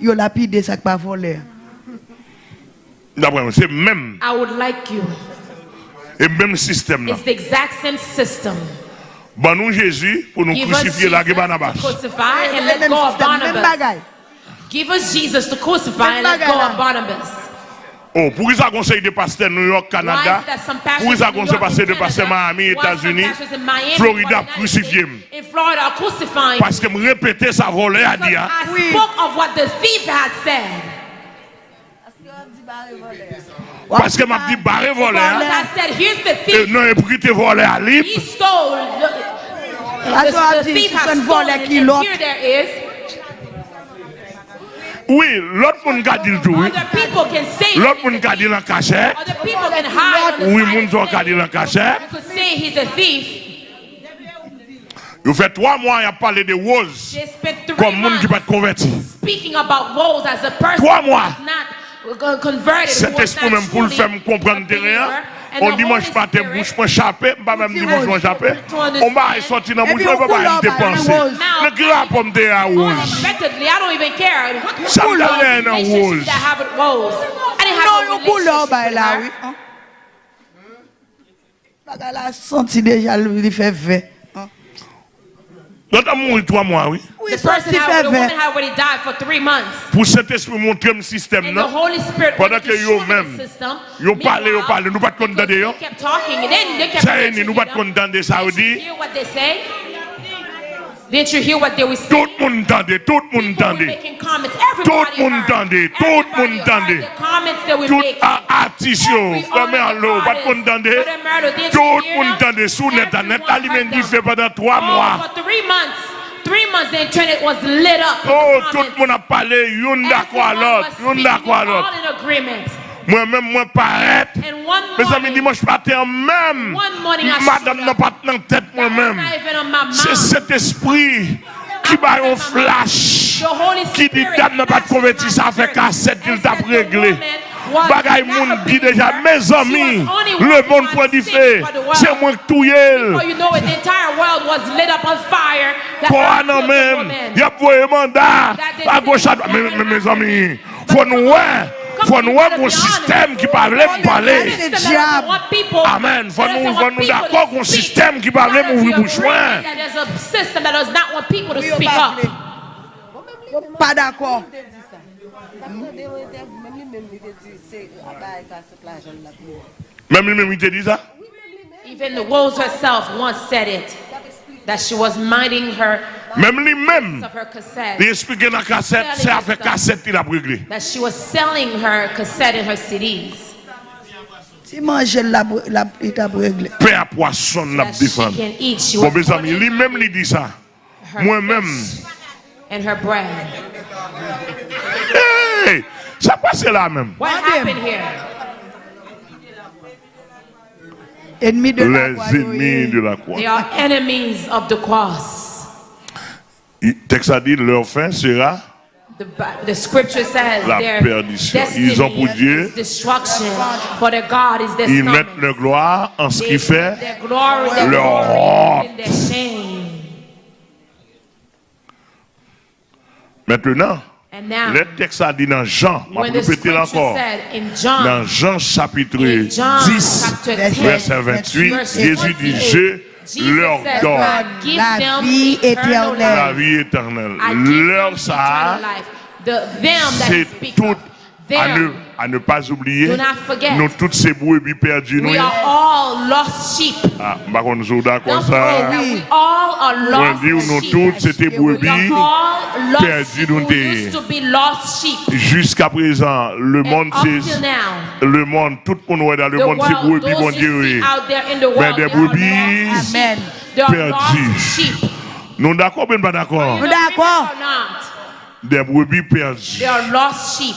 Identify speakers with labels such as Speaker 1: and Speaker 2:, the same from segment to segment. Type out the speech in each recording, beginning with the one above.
Speaker 1: yo lapide sak pa vole.
Speaker 2: D'après c'est même.
Speaker 3: I would like you.
Speaker 2: Et même système là.
Speaker 3: It's the exact same system.
Speaker 2: Bon nous Jésus pour nous crucifier là
Speaker 3: Jesus
Speaker 2: Barnabas.
Speaker 3: Crucify and let go of Barnabas. Give us Jesus to crucify and let go of Barnabas.
Speaker 2: Oh, pour ça conseil de pasteur New York, Canada, pour
Speaker 3: New
Speaker 2: conseil
Speaker 3: York
Speaker 2: pasteur de pasteur Miami, États-Unis, Florida crucifié. Parce que me répéter ça volé à dire.
Speaker 3: I spoke of what the thief had said.
Speaker 2: Parce que m'a dit barré volé. hein? Non, et pour qui te volé à
Speaker 3: stole.
Speaker 1: Parce
Speaker 3: The,
Speaker 1: qu'on
Speaker 3: the
Speaker 1: dit,
Speaker 3: stolen.
Speaker 1: qui l'autre.
Speaker 2: Oui, l'autre monde garde le tout. L'autre monde garde le cachet. Oui, monde garde le cachet. Vous faites trois mois à parler de Rose comme monde qui va être converti. Trois mois. Cet esprit même pour le faire comprendre rien. On dimanche matin, bouche moi chapé, pas même dimanche moi chapé. On va sortir dans bouche,
Speaker 1: on va
Speaker 2: pas dépenser. Le grand pomme de la rose. Ça me donne un rose.
Speaker 1: Non,
Speaker 3: une
Speaker 1: couleur
Speaker 3: par
Speaker 1: là, oui. Bagala senti déjà lui fait vert.
Speaker 2: L'autre a mouru trois mois, oui.
Speaker 1: Oui,
Speaker 3: The person had, the woman
Speaker 1: fait.
Speaker 3: had already died for three months.
Speaker 2: Pour cet esprit montrer le système, non?
Speaker 3: Holy Spirit
Speaker 2: Pendant que yo même,
Speaker 3: the system.
Speaker 2: yo parle, yo parle, nous pas condamner, yo.
Speaker 3: they kept talking and then they kept
Speaker 2: Ça y est,
Speaker 3: preaching,
Speaker 2: nous
Speaker 3: you
Speaker 2: pas condamner ça, veut
Speaker 3: Did Didn't you hear what they were saying?
Speaker 2: Tout moun tande, tout
Speaker 3: moun tande.
Speaker 2: Tout
Speaker 3: moun
Speaker 2: tande, tout
Speaker 3: moun tande.
Speaker 2: Tout a atis
Speaker 3: yo,
Speaker 2: fome
Speaker 3: alo, pat moun tande.
Speaker 2: Tout
Speaker 3: moun
Speaker 2: tande sou net
Speaker 3: a
Speaker 2: net
Speaker 3: alimen
Speaker 2: di fe
Speaker 3: padan
Speaker 2: 3
Speaker 3: mwa. Three months the internet was lit up.
Speaker 2: Oh, tout moun ap pale, yon
Speaker 3: da
Speaker 2: kwa
Speaker 3: lot,
Speaker 2: yon da
Speaker 3: kwa
Speaker 2: lot.
Speaker 3: All in agreement.
Speaker 2: Moi-même, moi, paraître. Mes amis, dimanche matin, même, madame n'a pas dans tête moi-même. C'est cet esprit qui va un flash. Qui dit dame n'a pas de
Speaker 3: flashed in
Speaker 2: converti,
Speaker 3: my
Speaker 2: ça fait cassette qu'il
Speaker 3: and
Speaker 2: t'a réglé. Bagay moun dit déjà, mes amis, le monde point du fait, c'est moi qui Quoi
Speaker 3: I
Speaker 2: non même,
Speaker 3: woman.
Speaker 2: y a voyé mandat.
Speaker 3: That they
Speaker 2: à gauche à droite. Mais mes amis, faut nous voir, faut nous voir mon système qui parle parler. Amen. Faut nous-
Speaker 3: to
Speaker 2: d'accord
Speaker 3: speak.
Speaker 2: système qui parle m'ouvrir bouche
Speaker 3: agreeing
Speaker 2: loin.
Speaker 3: that There's a system that does not want people to
Speaker 1: Oui, yo
Speaker 3: speak
Speaker 1: pas
Speaker 3: up.
Speaker 1: vle. Yo Pas d'accord.
Speaker 2: Même lui-même, il te dit ça?
Speaker 3: Even the Rose herself once said it. That she was minding her
Speaker 2: Même lui-même,
Speaker 3: of her cassette.
Speaker 2: il explique dans la cassette, c'est avec cassette qu'il a réglé.
Speaker 3: That she was selling her cassette and her CDs.
Speaker 1: Si manger la, la, il t'a réglé.
Speaker 2: Paix à poisson, n'a
Speaker 3: That she
Speaker 2: défendu.
Speaker 3: can eat. She
Speaker 2: Bon, mes amis, lui-même, il dit ça. Moi-même.
Speaker 3: And her bread.
Speaker 2: Hey, ça passe là même.
Speaker 3: What happened here?
Speaker 1: Ennemi de la croix.
Speaker 2: Les ennemis de la croix.
Speaker 3: They are enemies of the cross.
Speaker 2: Texte a dit, leur fin sera
Speaker 3: The, the scripture says
Speaker 2: La
Speaker 3: their
Speaker 2: perdition.
Speaker 3: destiny
Speaker 2: Ils ont pour Dieu-
Speaker 3: is destruction, for their God is their
Speaker 2: Ils mettent leur gloire en ce
Speaker 3: They
Speaker 2: qui
Speaker 3: put
Speaker 2: fait
Speaker 3: their glory,
Speaker 2: leur honte.
Speaker 3: in their shame.
Speaker 2: Maintenant.
Speaker 3: And now,
Speaker 2: Le texte a dit dans Jean, je vais répéter
Speaker 3: scripture
Speaker 2: encore,
Speaker 3: said in John,
Speaker 2: dans Jean chapitre
Speaker 3: John
Speaker 2: 10,
Speaker 3: chapter
Speaker 1: verset
Speaker 3: 10,
Speaker 2: verset 28,
Speaker 3: verse
Speaker 2: Jésus dit,
Speaker 3: 28,
Speaker 2: je
Speaker 3: Jesus
Speaker 2: leur
Speaker 3: said,
Speaker 2: donne
Speaker 1: la
Speaker 3: them
Speaker 1: vie
Speaker 3: eternal
Speaker 1: éternelle.
Speaker 2: la
Speaker 3: life.
Speaker 2: vie éternelle. Leur ça,
Speaker 3: eternal life. The, them that
Speaker 2: c'est tout à
Speaker 3: them,
Speaker 2: à ne pas oublier.
Speaker 3: Do not forget.
Speaker 2: Nous toutes ces brebis perdues. Nous,
Speaker 3: we are all lost sheep.
Speaker 2: ah, par contre, nous sommes d'accord ça.
Speaker 3: we all are
Speaker 2: On
Speaker 3: lost
Speaker 2: dit nous toutes c'était brebis.
Speaker 3: are all lost
Speaker 2: perdu
Speaker 3: sheep
Speaker 2: dans
Speaker 3: who
Speaker 2: des-
Speaker 3: used to be lost sheep.
Speaker 2: Jusqu'à présent, le
Speaker 3: And
Speaker 2: monde, c'est
Speaker 3: now,
Speaker 2: le monde, tout le monde est dans le
Speaker 3: the
Speaker 2: monde, c'est brebis, Dieu. Mais des brebis
Speaker 3: sheep.
Speaker 2: Nous d'accord, bien pas d'accord?
Speaker 1: Nous d'accord.
Speaker 2: Des brebis perdues.
Speaker 3: they are lost sheep.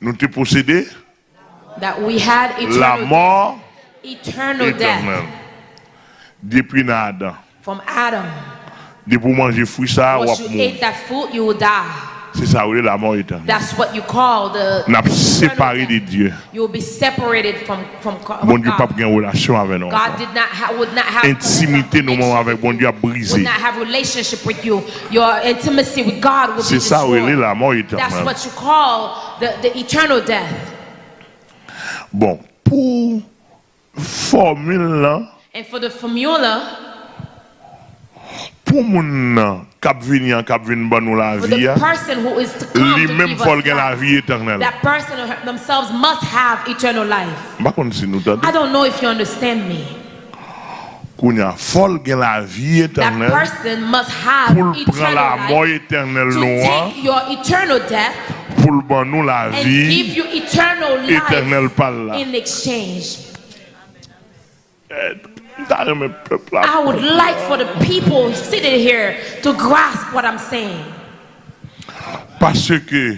Speaker 1: nous
Speaker 2: t'es possédé
Speaker 3: that we had
Speaker 2: la mort
Speaker 3: eternal death
Speaker 2: éternelle. Depuis Adam.
Speaker 3: from Adam.
Speaker 2: Depuis manger fruit ça, ou mourir.
Speaker 3: Will.
Speaker 2: C'est ça, oui, la mort éternelle.
Speaker 3: That's what you call the.
Speaker 2: N'a séparé de. Dieu.
Speaker 3: You will be separated from from God.
Speaker 2: Bon Dieu pas une relation avec nous.
Speaker 3: God did not ha- would not have
Speaker 2: Intimité nous moments avec bon Dieu a
Speaker 3: would
Speaker 2: brisé.
Speaker 3: not have relationship with you. Your intimacy with God would be
Speaker 2: C'est ça, oui, la mort
Speaker 3: That's
Speaker 2: éternelle.
Speaker 3: what you call the, the eternal death.
Speaker 2: Bon, pour formule là,
Speaker 3: And for the formula,
Speaker 2: pour moun venir ban nous la vie, même gen la éternelle.
Speaker 3: that person themselves must have eternal life.
Speaker 2: Si.
Speaker 3: I don't know if you understand me.
Speaker 2: Kounya faut gen la vie
Speaker 3: That
Speaker 2: éternelle
Speaker 3: person must have
Speaker 2: pour prendre
Speaker 3: eternal
Speaker 2: la mort éternelle
Speaker 3: to take your eternal death
Speaker 2: pour ban la
Speaker 3: and
Speaker 2: vie
Speaker 3: give you eternal life in exchange.
Speaker 2: T'as aimé peuple là.
Speaker 3: I would like for the people sitting here to grasp what I'm saying.
Speaker 2: Parce que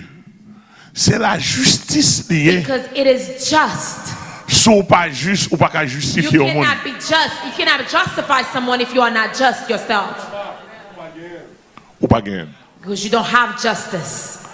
Speaker 2: c'est la justice liée.
Speaker 3: Because it is just.
Speaker 2: Si ou pas juste ou pas qu'à
Speaker 3: You
Speaker 2: justifier au monde.
Speaker 3: cannot be just. You cannot justify someone if you are not just yourself.
Speaker 2: Ou pas gain.
Speaker 3: Because you don't have justice.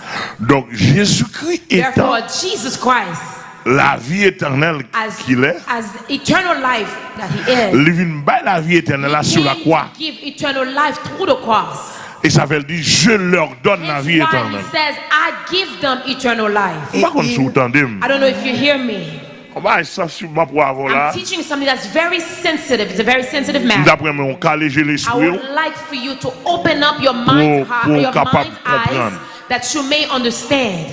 Speaker 2: Donc Jésus-Christ étant
Speaker 3: Therefore, Jesus Christ,
Speaker 2: la vie éternelle
Speaker 3: as,
Speaker 2: qu'il est,
Speaker 3: as eternal life that he is,
Speaker 2: il la vie éternelle
Speaker 3: he
Speaker 2: sur la croix.
Speaker 3: to give eternal life through the cross.
Speaker 2: Et ça veut dire, je leur donne la vie éternelle.
Speaker 3: he says, I give them eternal life.
Speaker 2: Par contre, si vous entendez,
Speaker 3: I don't know if you hear me. I'm teaching something that's very sensitive. It's a very sensitive matter.
Speaker 2: D'après moi, on calme
Speaker 3: I
Speaker 2: l'esprit.
Speaker 3: would like for you to open up your mind's, mind's eyes
Speaker 2: comprendre.
Speaker 3: That you may understand.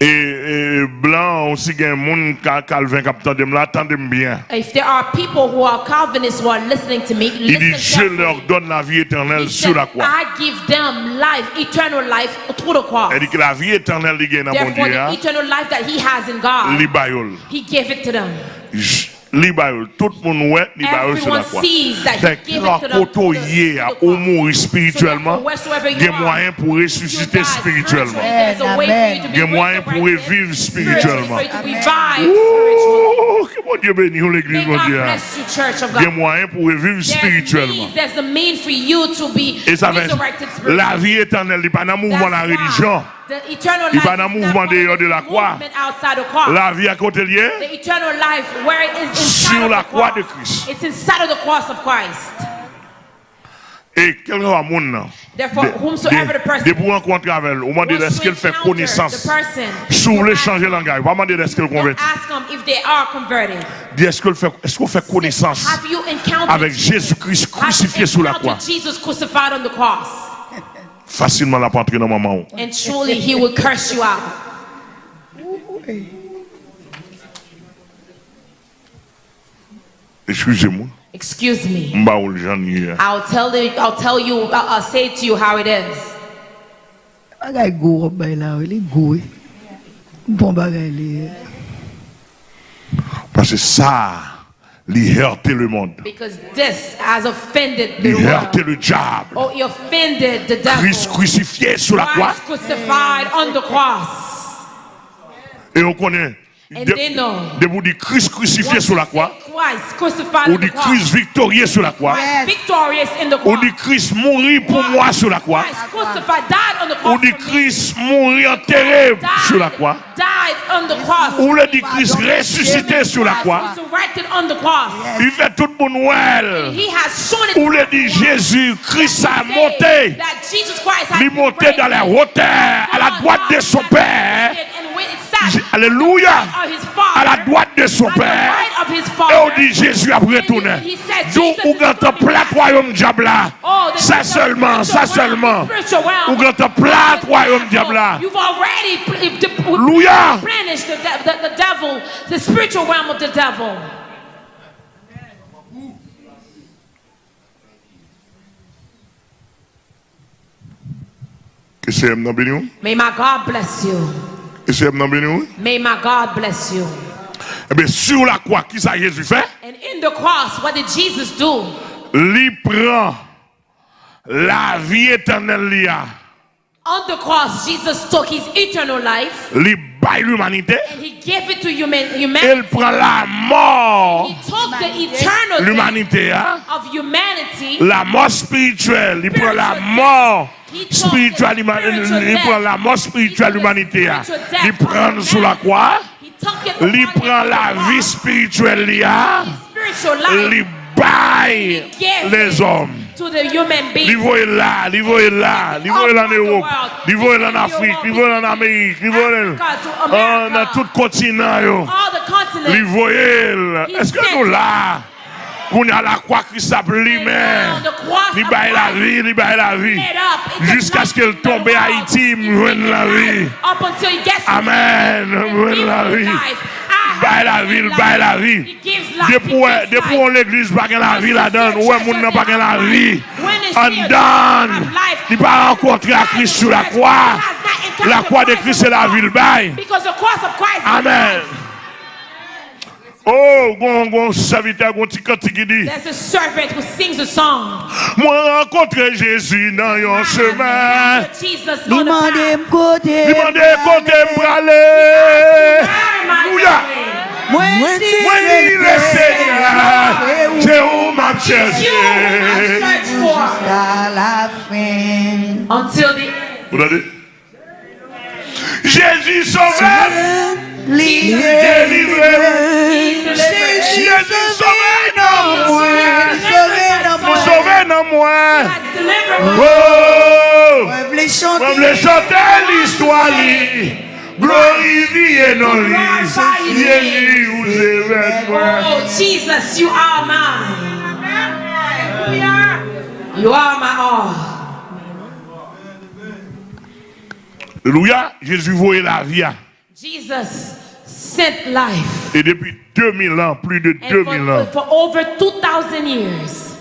Speaker 2: Et, et blanc aussi, monde Calvin attendez bien.
Speaker 3: If there are people who are Calvinists who are listening to me,
Speaker 2: Il dit,
Speaker 3: listen
Speaker 2: je leur donne la vie éternelle sur
Speaker 3: said,
Speaker 2: la croix.
Speaker 3: I give them life, eternal life through the cross.
Speaker 2: Elle dit que la vie éternelle, il y a dans mon
Speaker 3: Therefore,
Speaker 2: Dieu,
Speaker 3: the
Speaker 2: hein,
Speaker 3: eternal life that he has in God, he gave it to them.
Speaker 2: Li bayol. Tout le monde ouais, li bayol sur la
Speaker 3: it to them
Speaker 2: koto
Speaker 3: the
Speaker 2: ou mourir spirituellement, a pour
Speaker 3: You
Speaker 2: ressusciter
Speaker 3: die
Speaker 2: spirituellement.
Speaker 3: a
Speaker 2: a spirituellement.
Speaker 3: for you to revive.
Speaker 2: Oh, que mon Dieu bénisse l'église,
Speaker 3: May
Speaker 2: mon Dieu. a moyen pour revivre
Speaker 3: There's
Speaker 2: spirituellement.
Speaker 3: a
Speaker 2: Et ça fait
Speaker 3: resurrected spiritually.
Speaker 2: la vie éternelle, il n'est pas dans le mouvement de la religion.
Speaker 3: The eternal
Speaker 2: Il
Speaker 3: life
Speaker 2: va dans
Speaker 3: is
Speaker 2: le mouvement dehors de la
Speaker 3: the
Speaker 2: croix. La vie à côté lié, Sur la
Speaker 3: the
Speaker 2: croix de Christ.
Speaker 3: It's inside of the cross of Christ.
Speaker 2: et quel le monde, de rencontrer avec elle, on demande est-ce qu'elle fait connaissance? Si vous voulez changer de langage, pas demander est-ce qu'elle convertit.
Speaker 3: ask them if they are converted.
Speaker 2: Dis est-ce qu'elle fait, est-ce qu'on fait connaissance
Speaker 3: Have you encountered
Speaker 2: avec Jésus-Christ crucifié sur la croix? facilement la rentrer dans maman.
Speaker 3: And surely he will curse you out.
Speaker 2: Excusez-moi.
Speaker 3: Excuse me. I'll tell the, I'll tell you I'll, I'll say to you how it is.
Speaker 1: Bagay go bay la, li go. Bon bagay li.
Speaker 2: Parce que ça il heurté le monde.
Speaker 3: Because this has offended the
Speaker 2: heurté
Speaker 3: world.
Speaker 2: le diable.
Speaker 3: Oh, he offended the
Speaker 2: Christ crucifié sur la croix.
Speaker 3: Christ crucified on the cross.
Speaker 2: Et on connaît.
Speaker 3: And they know.
Speaker 2: De vous dire Christ crucifié sur la croix. Ou dit. Christ victorieux sur la croix.
Speaker 3: Christ victorious in the
Speaker 2: Ou dit Christ mourir pour moi sur la croix. Ou dit. Christ mourir enterré sur la croix.
Speaker 3: died on the cross.
Speaker 2: Ou le dit Christ ressuscité sur la croix. Il fait tout le monde well. Ou le dit Jésus, Christ a monté. Il monté dans la hauteur, à la droite de son Père.
Speaker 3: And when it sat
Speaker 2: Alléluia. À la droite de son Père. Et on dit Jésus a retourné.
Speaker 3: He said,
Speaker 2: D'où on
Speaker 3: coming
Speaker 2: plat royaume diable là?
Speaker 3: Oh,
Speaker 2: Ça seulement, ça seulement. on plat royaume diable là? Alléluia.
Speaker 3: replenished the, de- the, the devil, the spiritual realm of the devil.
Speaker 2: Que c'est?
Speaker 3: May my God bless you.
Speaker 2: Que c'est?
Speaker 3: May my God bless you.
Speaker 2: Eh bien, sur la croix, qui ça Jésus fait?
Speaker 3: And in the cross, what did Jesus do?
Speaker 2: Il prend la vie éternelle. a.
Speaker 3: On the cross, Jesus took his eternal life
Speaker 2: Il bail l'humanité.
Speaker 3: and he gave it to human, humanity.
Speaker 2: Elle prend la mort
Speaker 3: He took the eternal
Speaker 2: l'humanité, hein?
Speaker 3: of humanity.
Speaker 2: la mort spirituelle. Il prend la mort spirituelle, il prend la mort spirituelle l'humanité. hein. Il prend sous la croix. Il prend la vie spirituelle, il
Speaker 3: life.
Speaker 2: Il baille les hommes.
Speaker 3: to the human being.
Speaker 2: Niveau est là, niveau est là, niveau est en Europe, niveau est en Afrique, niveau est en Amérique, niveau est dans tout continent. Niveau est. Est-ce que nous là, qu'on a la croix Christ a
Speaker 3: cross
Speaker 2: il baille la vie, il baille la vie, jusqu'à ce qu'elle tombe à Haïti, il la vie. Amen, il la vie.
Speaker 3: I
Speaker 2: Baille la
Speaker 3: life.
Speaker 2: baille la vie. Depuis on l'église pas la vie là-dedans, ouais moun n'a pas la vie. En
Speaker 3: life.
Speaker 2: il pas rencontré à Christ sur la croix. La croix de Christ c'est la vie le bail.
Speaker 3: Because the cross of Christ is
Speaker 2: Amen. Oh, gon gon serviteur gon petit cantique qui dit
Speaker 3: There's a servant who sings a song.
Speaker 2: Moi rencontré Jésus dans un chemin.
Speaker 3: Jesus
Speaker 1: Li
Speaker 3: on the
Speaker 1: mande
Speaker 3: path.
Speaker 1: m kote
Speaker 2: Il m'a dit côté m'aller. Alléluia. Moi il le Seigneur. C'est où? M'a cherché.
Speaker 1: Jusqu'à la fin
Speaker 3: until the
Speaker 2: Vous l'avez Jésus sauveur.
Speaker 1: Li
Speaker 2: Délivré.
Speaker 1: Jésus sauvé
Speaker 2: dans moi. dans moi. Oh.
Speaker 1: Chante
Speaker 2: les chanter l'histoire. Jésus vous.
Speaker 3: Oh, Jesus, you are mine. You are my all.
Speaker 2: Alléluia. Jésus voyait la vie.
Speaker 3: Jesus sent life.
Speaker 2: Et depuis 2000 ans, plus de
Speaker 3: And
Speaker 2: 2000 for, ans.
Speaker 3: For over 2000 years.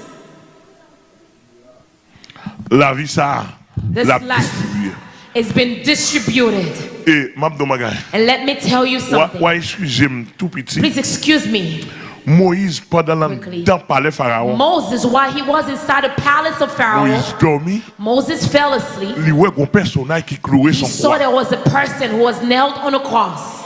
Speaker 2: La vie ça
Speaker 3: This
Speaker 2: la distribué.
Speaker 3: It's been distributed.
Speaker 2: Et m'a
Speaker 3: And let me tell you something.
Speaker 2: Wa, wa excusez-moi tout petit.
Speaker 3: Please excuse me.
Speaker 2: Moïse, pendant
Speaker 3: Quickly.
Speaker 2: le temps palais Pharaon,
Speaker 3: Moses, while he was inside the palace of Pharaoh,
Speaker 2: Moïse
Speaker 3: Moses fell asleep.
Speaker 2: il voit un personnage qui clouait
Speaker 3: He saw there was a person who was nailed on a cross.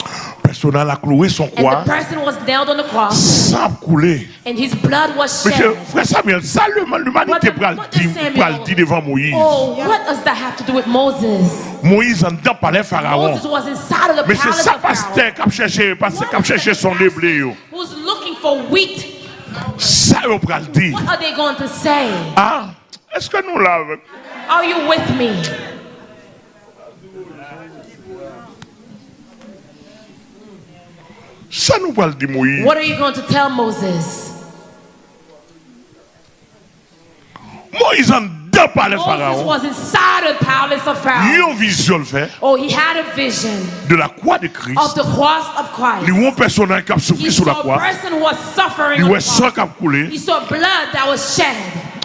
Speaker 2: Personnage a cloué son
Speaker 3: And
Speaker 2: croix
Speaker 3: the person was nailed on the cross.
Speaker 2: sans couler.
Speaker 3: And his blood was
Speaker 2: Monsieur, frère Samuel, ça l'humanité
Speaker 3: What-
Speaker 2: pral dit devant Moïse.
Speaker 3: Oh, what does that have to do with Moses?
Speaker 2: Moïse en dedans palais Pharaon.
Speaker 3: Moses was inside of the
Speaker 2: Mais c'est
Speaker 3: palace
Speaker 2: ça pasteur qui a cherché, pasteur qui a cherché son déblé.
Speaker 3: Who's looking for wheat?
Speaker 2: Ça yo pral dit.
Speaker 3: What are they going to say?
Speaker 2: Ah, est-ce que nous l'avons?
Speaker 3: Are you with me?
Speaker 2: Ça nous Moïse.
Speaker 3: What are you going to tell Moses?
Speaker 2: Moïse en dedans palais
Speaker 3: Moses
Speaker 2: Pharaon.
Speaker 3: was inside the palace of
Speaker 2: Il
Speaker 3: Pharaoh.
Speaker 2: a une vision fait
Speaker 3: Oh, he had a vision
Speaker 2: de la croix de Christ.
Speaker 3: of the cross of
Speaker 2: Il
Speaker 3: Christ.
Speaker 2: personnage qui a
Speaker 3: He
Speaker 2: souffert sur la
Speaker 3: saw a
Speaker 2: croix.
Speaker 3: person who was suffering
Speaker 2: Il sang qui a coulé.
Speaker 3: He saw blood that was shed.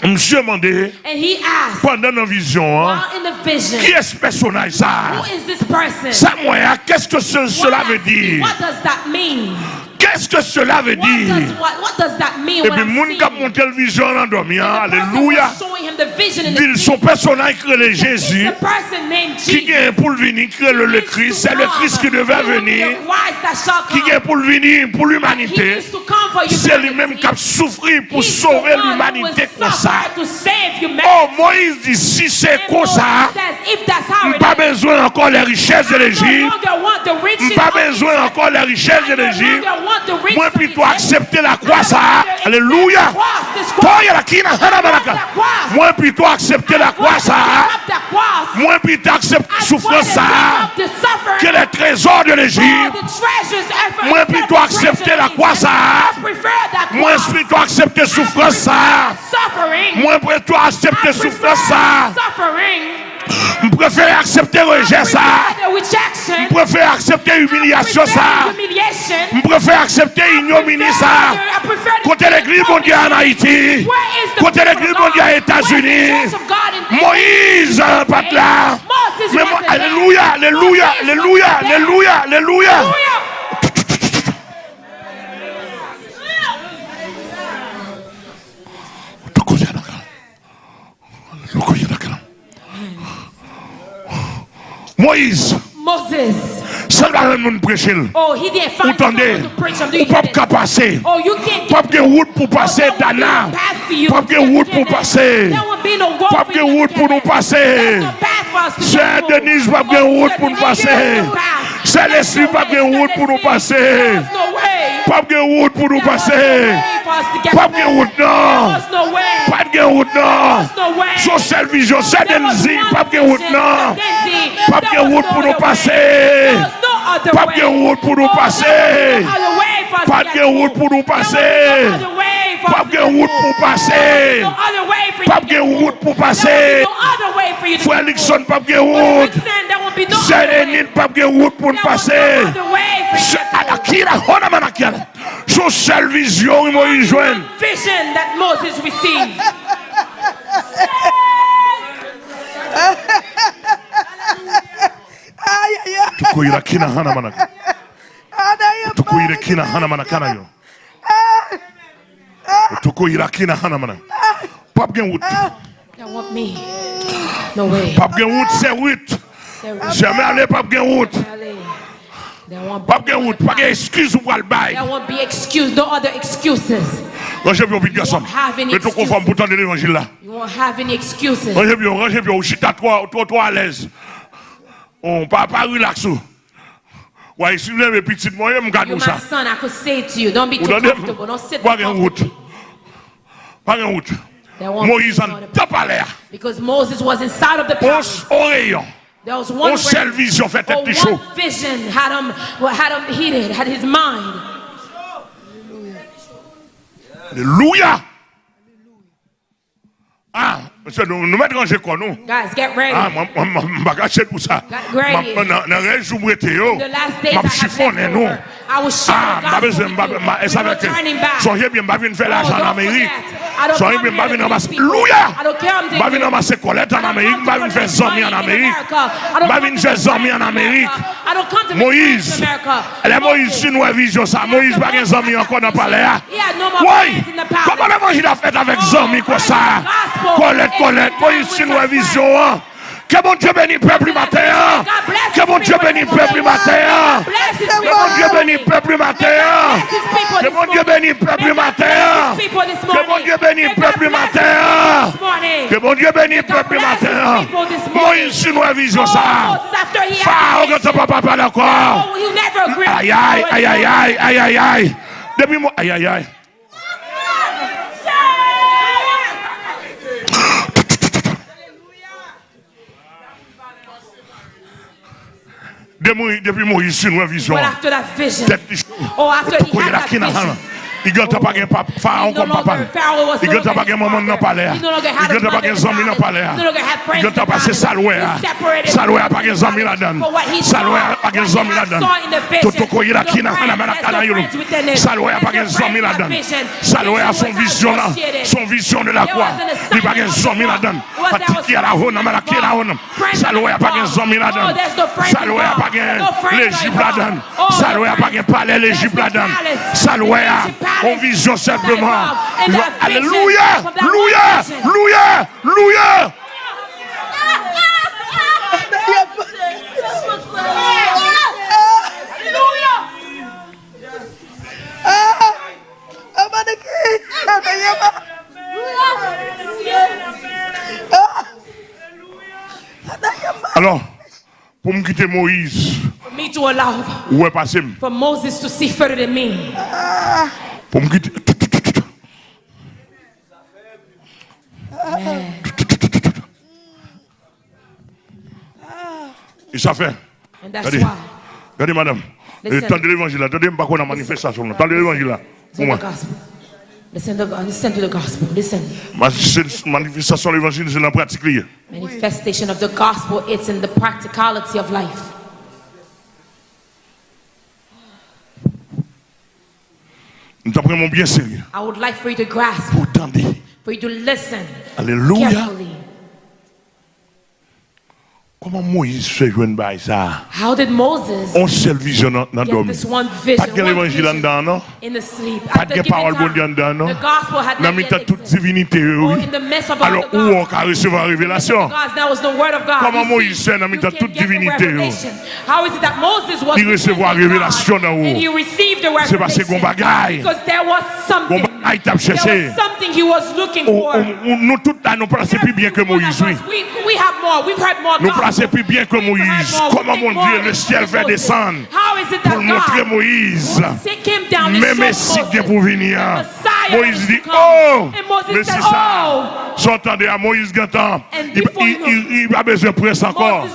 Speaker 2: Monsieur demandé
Speaker 3: And he asked,
Speaker 2: pendant la vision, hein,
Speaker 3: while in the vision,
Speaker 2: qui est ce personnage ça?
Speaker 3: who is this person?
Speaker 2: Ça, moi, qu'est-ce que ce- cela veut dire?
Speaker 3: What does that mean?
Speaker 2: Qu'est-ce que cela veut
Speaker 3: What
Speaker 2: dire?
Speaker 3: does, what, what does that mean?
Speaker 2: Et puis,
Speaker 3: I'm
Speaker 2: moun qui a monté la vision en
Speaker 3: person
Speaker 2: alléluia. Dit son personnage qui est Jésus, qui
Speaker 3: Jesus.
Speaker 2: est pour le venir, qui le, Christ, c'est le Christ qui devait venir, qui
Speaker 3: come.
Speaker 2: est pour le venir pour l'humanité. C'est lui-même qui a souffert pour sauver l'humanité comme ça. Oh, Moïse dit, si c'est comme ça,
Speaker 3: it
Speaker 2: pas besoin encore les richesses de l'Égypte,
Speaker 3: riches
Speaker 2: pas besoin encore les richesses de l'Égypte. Moi, plutôt accepter la croix, ça. Alléluia. Toi, il y a la kina, hana, baraka. Moi,
Speaker 3: Mwen
Speaker 2: pi to aksepte la kwa
Speaker 3: sa. Mwen
Speaker 2: pi
Speaker 3: to aksepte soufran sa
Speaker 2: Ke le trezor de l'Egypte.
Speaker 3: Mwen
Speaker 2: pi to
Speaker 3: aksepte
Speaker 2: la kwa sa. Mwen pi
Speaker 3: to
Speaker 2: aksepte soufran sa
Speaker 3: Mwen
Speaker 2: pi
Speaker 3: to
Speaker 2: aksepte soufran
Speaker 3: sa
Speaker 2: Je préfère accepter le rejet, ça. Je préfère accepter l'humiliation,
Speaker 3: Prefer
Speaker 2: ça.
Speaker 3: humiliation.
Speaker 2: Je préfère accepter l'ignominie, ça. Côté l'église mondiale en Haïti. Côté l'église mondiale aux États-Unis. Moïse, hein, pas là. Alléluia, alléluia, alléluia, alléluia, alléluia. Moïse.
Speaker 3: Moses.
Speaker 2: Sel ba ren moun
Speaker 3: prechil.
Speaker 2: Ou
Speaker 3: tande,
Speaker 2: ou
Speaker 3: pap
Speaker 2: ka pase. Pap gen
Speaker 3: wout pou pase
Speaker 2: dana. Pap
Speaker 3: gen
Speaker 2: wout
Speaker 3: pou pase. Pap gen wout pou
Speaker 2: nou
Speaker 3: pase. Sè
Speaker 2: Denise
Speaker 3: pap gen wout
Speaker 2: pou nou
Speaker 3: pase.
Speaker 2: Se
Speaker 3: lesli
Speaker 2: pap
Speaker 3: gen wout pou
Speaker 2: nou pase. Pap gen
Speaker 3: wout pou nou
Speaker 2: pase. Pap gen wout
Speaker 3: nan. Pap
Speaker 2: gen
Speaker 3: wout
Speaker 2: nan. So sel
Speaker 3: vijon,
Speaker 2: se
Speaker 3: denzi.
Speaker 2: Pap gen
Speaker 3: wout
Speaker 2: nan.
Speaker 3: Pap gen wout pou nou pase. Pap gen
Speaker 2: wout
Speaker 3: pou
Speaker 2: nou
Speaker 3: pase.
Speaker 2: Pap gen
Speaker 3: wout
Speaker 2: pou
Speaker 3: nou pase. Pap gen wout pou pase.
Speaker 2: Pap gen wout pou pase. Frélikson
Speaker 3: pap gen wout.
Speaker 2: Zerenin
Speaker 3: pap gen wout pou pase. Anakira, honaman
Speaker 2: akira. Sou sel vizyon yon yon jwen.
Speaker 3: Vision that Moses received.
Speaker 2: Tukuira kina hanamanaka.
Speaker 1: Tukuira
Speaker 2: kina hanamanakana yo. Tuko irakina hana mana. Pap gen wout.
Speaker 3: That want me. No way.
Speaker 2: Pap gen wout se wout. Jamais aller pap gen
Speaker 3: wout.
Speaker 2: Pap gen wout. Pap gen excuse ou al bay.
Speaker 3: There won't be excuse. No other excuses.
Speaker 2: Rangez bien vite garçon. Mais tout conforme pourtant de l'évangile là.
Speaker 3: You won't have any excuses.
Speaker 2: Rangez bien, rangez bien. Chita toi, toi, toi à l'aise. On pas pas relaxer. Ou. Ouais, si vous avez petit moi, je me garde
Speaker 3: You're
Speaker 2: ça.
Speaker 3: my son. I could say to you, don't be
Speaker 2: Ou
Speaker 3: too
Speaker 2: donnez
Speaker 3: comfortable. Don't sit
Speaker 2: pas
Speaker 3: too
Speaker 2: gen route.
Speaker 3: comfortable.
Speaker 2: Pas gen route.
Speaker 3: There won't
Speaker 2: Moïse
Speaker 3: be
Speaker 2: en
Speaker 3: no other-
Speaker 2: top à l'air.
Speaker 3: Because Moses was inside of the
Speaker 2: On
Speaker 3: palace.
Speaker 2: au rayon.
Speaker 3: There was one
Speaker 2: On seule
Speaker 3: ray-
Speaker 2: vision fait
Speaker 3: or
Speaker 2: tête chaud.
Speaker 3: one vision had him, what had him heated, had his mind.
Speaker 2: Alléluia. Ah, Monsieur, nous, nous mettons en jeu quoi, nous.
Speaker 3: Guys, get ready.
Speaker 2: Ah, je vais gâcher pour ça.
Speaker 3: Get ready.
Speaker 2: Dans
Speaker 3: le
Speaker 2: reste,
Speaker 3: je vais
Speaker 2: te
Speaker 3: chiffonner,
Speaker 2: nous.
Speaker 3: I will show
Speaker 2: ah,
Speaker 3: the gospel.
Speaker 2: Ah, je vais me faire l'argent en Amérique. So
Speaker 3: yon bin bavin
Speaker 2: amase
Speaker 3: Louya!
Speaker 2: Bavin
Speaker 3: amase
Speaker 2: kolet
Speaker 3: an
Speaker 2: Amerik Bavin
Speaker 3: fe zomi
Speaker 2: an
Speaker 3: Amerik Bavin fe zomi an Amerik
Speaker 2: Moïse. Le Moïse si nou evizyon sa Moïse
Speaker 3: bagen zomi an
Speaker 2: kon
Speaker 3: an pale ya Woy
Speaker 2: Koman evanjil a fet avek
Speaker 3: zomi
Speaker 2: kwa
Speaker 3: sa
Speaker 2: Kolet
Speaker 3: kolet
Speaker 2: Moïse si
Speaker 3: nou
Speaker 2: evizyon an Que mon Dieu bénisse le peuple matin. Que mon Dieu bénisse le peuple matin. Que mon Dieu bénisse le peuple matin. Que mon Dieu bénisse le peuple matin. Que mon Dieu bénisse le peuple matin. Que mon Dieu bénisse le peuple matin. Moi, une chinoise vision ça.
Speaker 3: Fao
Speaker 2: que ton papa parle encore. Aïe, aïe, aïe, aïe, aïe, aïe, aïe. Depuis moi, aïe, aïe, aïe. Depuis Moïse- nous avons vision.
Speaker 3: But after that vision,
Speaker 2: de chou.
Speaker 3: oh, after he had that vision,
Speaker 2: Igel
Speaker 3: ta pa gen
Speaker 2: faron
Speaker 3: kon
Speaker 2: papal.
Speaker 3: Igel
Speaker 2: ta pa
Speaker 3: gen
Speaker 2: maman nan
Speaker 3: pale
Speaker 2: ya. Igel
Speaker 3: ta
Speaker 2: pa
Speaker 3: gen zami
Speaker 2: nan
Speaker 3: pale
Speaker 2: ya. Igel
Speaker 3: ta
Speaker 2: pa se
Speaker 3: salwe ya. Salwe
Speaker 2: ya
Speaker 3: pa
Speaker 2: gen zami
Speaker 3: la dan.
Speaker 2: Salwe
Speaker 3: ya
Speaker 2: pa
Speaker 3: gen zami la dan.
Speaker 2: Toto ko ira kina hana
Speaker 3: mena
Speaker 2: kana yulu.
Speaker 3: Salwe
Speaker 2: ya
Speaker 3: pa gen
Speaker 2: zami
Speaker 3: la
Speaker 2: dan. Salwe
Speaker 3: ya
Speaker 2: son vision
Speaker 3: la.
Speaker 2: Son vision de la croix. Di
Speaker 3: pa
Speaker 2: gen
Speaker 3: zami la dan.
Speaker 2: Patiki ala hona mena kina hona.
Speaker 3: Salwe
Speaker 2: ya
Speaker 3: pa gen
Speaker 2: zami la
Speaker 3: dan.
Speaker 2: Salwe ya
Speaker 3: pa gen l'Egypte la
Speaker 2: dan. Salwe
Speaker 3: ya
Speaker 2: pa
Speaker 3: gen pale
Speaker 2: l'Egypte
Speaker 3: la
Speaker 2: dan.
Speaker 3: Salwe ya.
Speaker 2: Saloué pas de
Speaker 3: friends.
Speaker 2: palais l'Égypte
Speaker 3: There's the
Speaker 2: là-dedans.
Speaker 3: palace.
Speaker 2: Saloué
Speaker 3: The
Speaker 2: a
Speaker 3: Egypt palace.
Speaker 2: en vision simplement. Alléluia. Louia.
Speaker 1: Anaye bana.
Speaker 2: Alors, pour me quitter Moïse,
Speaker 3: me to allow
Speaker 2: où est passé?
Speaker 3: For Moses to see further than me.
Speaker 2: Pour me quitter. Et ça fait. Regardez, regardez madame.
Speaker 3: Listen.
Speaker 2: Tendez l'évangile là. Tendez pas qu'on a manifestation là. Tendez l'évangile là. Pour moi.
Speaker 3: the gospel. Listen to, listen to the gospel. Listen.
Speaker 2: Manifestation de l'évangile, c'est la pratique.
Speaker 3: Manifestation of the gospel, it's in the practicality of life.
Speaker 2: Nous t'en prenons bien sérieux.
Speaker 3: I would like for you to grasp.
Speaker 2: Pour t'entendre.
Speaker 3: For you to listen.
Speaker 2: Alléluia.
Speaker 3: Carefully.
Speaker 2: Comment Moïse joindre bail ça?
Speaker 3: How did Moses
Speaker 2: On seule vision dans l'homme. Pas de l'évangile en dedans, non?
Speaker 3: in the sleep?
Speaker 2: Pas de parole bon Dieu en dedans, non?
Speaker 3: the gospel had
Speaker 2: Dans toute divinité, oui.
Speaker 3: in the midst of all
Speaker 2: Alors, où on peut recevoir la révélation?
Speaker 3: God, there was no word of God.
Speaker 2: Comment Moïse fait dans
Speaker 3: can't
Speaker 2: toute divinité,
Speaker 3: revelation. How is it that Moses was
Speaker 2: Il recevoir
Speaker 3: God,
Speaker 2: révélation d'en haut.
Speaker 3: and he received the
Speaker 2: C'est parce t'a
Speaker 3: There
Speaker 2: cherché. Nous tous là, nous plaçons plus bien que Moïse. Nous plaçons plus bien que Moïse. Comment mon Dieu, le ciel fait descendre
Speaker 3: How is it that
Speaker 2: pour montrer Moïse?
Speaker 3: And
Speaker 2: Messie qui est pour venir. Moïse dit, oh, mais c'est ça.
Speaker 3: oh.
Speaker 2: J'entendais à Moïse Gantan. Il n'a besoin de presse encore.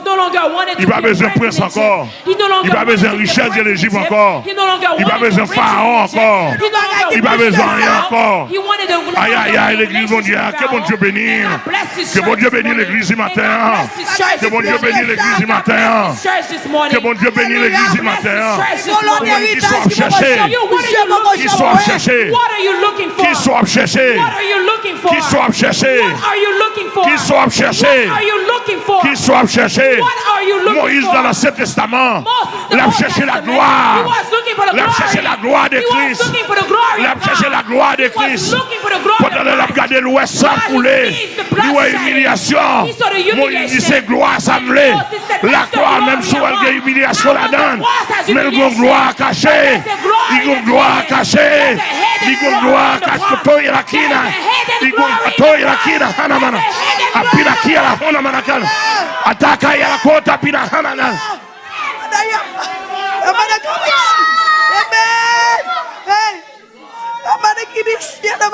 Speaker 2: Il
Speaker 3: to
Speaker 2: va
Speaker 3: be a
Speaker 2: besoin de
Speaker 3: president.
Speaker 2: encore. Il
Speaker 3: wanted
Speaker 2: besoin de
Speaker 3: a
Speaker 2: richesse de l'Égypte encore. Il va
Speaker 3: wanted
Speaker 2: besoin de pharaon encore. Il
Speaker 3: wanted
Speaker 2: besoin
Speaker 3: the
Speaker 2: rien. Encore.
Speaker 3: He wanted the
Speaker 2: Aïe, aïe, aïe, l'église, mon Dieu, que bon Dieu bénisse. Que bon Dieu bénisse l'église du matin. Que bon Dieu bénisse l'église du matin. Que bon Dieu bénisse l'église du matin. Qui soit chercher. Qui soit chercher.
Speaker 3: What are you looking for?
Speaker 2: Qui soit chercher.
Speaker 3: What are you looking for?
Speaker 2: Qui soit chercher.
Speaker 3: What are you looking for?
Speaker 2: Qui soit chercher.
Speaker 3: What are you looking for?
Speaker 2: Qui soit chercher.
Speaker 3: What are you looking
Speaker 2: Moïse
Speaker 3: for?
Speaker 2: dans l'Ancien Testament.
Speaker 3: Moses, the
Speaker 2: Il a
Speaker 3: Old
Speaker 2: cherché la gloire.
Speaker 3: was looking for the
Speaker 2: Il a
Speaker 3: glory.
Speaker 2: cherché la gloire de Christ.
Speaker 3: looking for the glory
Speaker 2: Il a
Speaker 3: of
Speaker 2: cherché la gloire de Christ. Pendant qu'il a regardé l'ouest sans couler, il humiliation. Moïse dit c'est gloire semblée. La gloire, même si elle a humiliation
Speaker 3: cross has
Speaker 2: Mais il y a gloire cachée. Il y a une
Speaker 3: that's
Speaker 2: gloire cachée. Il y a gloire cachée. il y a la
Speaker 3: a hidden
Speaker 2: Il y a
Speaker 3: glory in
Speaker 2: toi,
Speaker 3: the
Speaker 2: il y a la
Speaker 3: cross.
Speaker 2: kina. Hana, mana.
Speaker 3: There's a hidden
Speaker 2: Apina
Speaker 3: glory.
Speaker 2: kia la hona manakana. Ataka ya la kota pina hana na.
Speaker 1: Amen. Hey. Amana kibishia na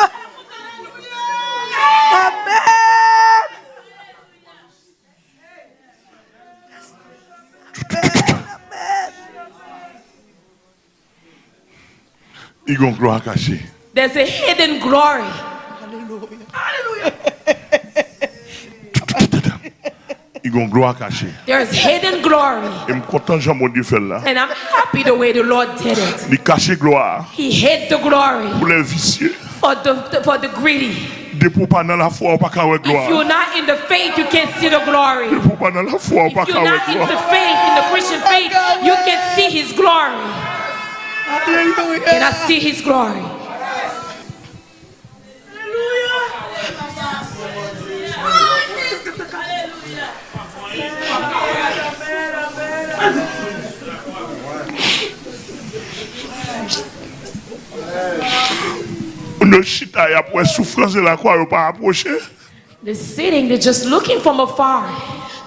Speaker 2: une gloire cachée.
Speaker 3: There's hidden glory.
Speaker 2: Et je suis content Jean mon Dieu fait là.
Speaker 3: And I'm happy the way the Lord did it.
Speaker 2: Il cache gloire
Speaker 3: He hid the glory
Speaker 2: pour les vicieux.
Speaker 3: for the, for the greedy.
Speaker 2: Depuis pas dans la foi, on pas qu'à voir
Speaker 3: If you're not in the faith, you can't see the glory.
Speaker 2: Depuis pas dans la foi, on pas
Speaker 3: If you're not in the faith, in the Christian faith, you can see His glory. Can I see His glory?
Speaker 2: Le chita ya pou e soufrans de la kwa yo pa aproche.
Speaker 3: They're sitting, they're just looking from afar.